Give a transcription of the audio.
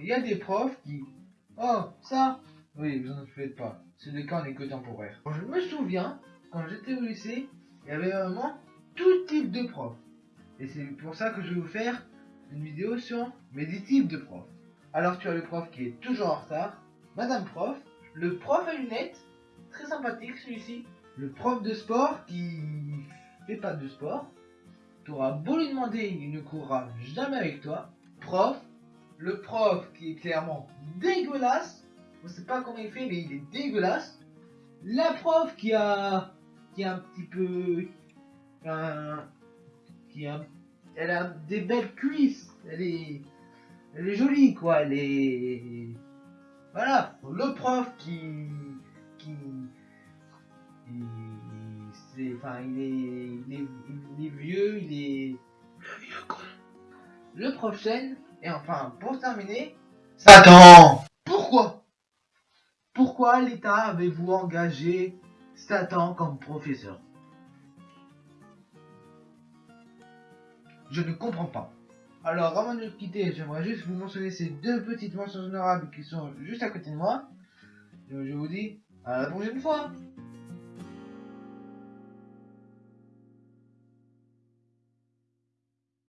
Il y a des profs qui... Oh, ça Oui, vous en faites pas. C'est le cas en école temporaire. Je me souviens, quand j'étais au lycée, il y avait vraiment tout type de profs. Et c'est pour ça que je vais vous faire une vidéo sur mes 10 types de profs. Alors tu as le prof qui est toujours en retard, Madame prof, le prof à lunettes, très sympathique celui-ci, le prof de sport qui fait pas de sport, tu auras beau lui demander, il ne courra jamais avec toi, prof, le prof qui est clairement dégueulasse, on sait pas comment il fait mais il est dégueulasse, la prof qui a qui a un petit peu un, qui a elle a des belles cuisses, elle est elle est jolie quoi, elle est voilà, le prof qui qui il, c'est enfin il est, il est il est vieux, il est le vieux con. Le prof chaîne et enfin pour terminer, Satan. Pourquoi? Pourquoi l'État avez-vous engagé Satan comme professeur? Je ne comprends pas. Alors, avant de nous quitter, j'aimerais juste vous mentionner ces deux petites mentions honorables qui sont juste à côté de moi. Je vous dis à la prochaine fois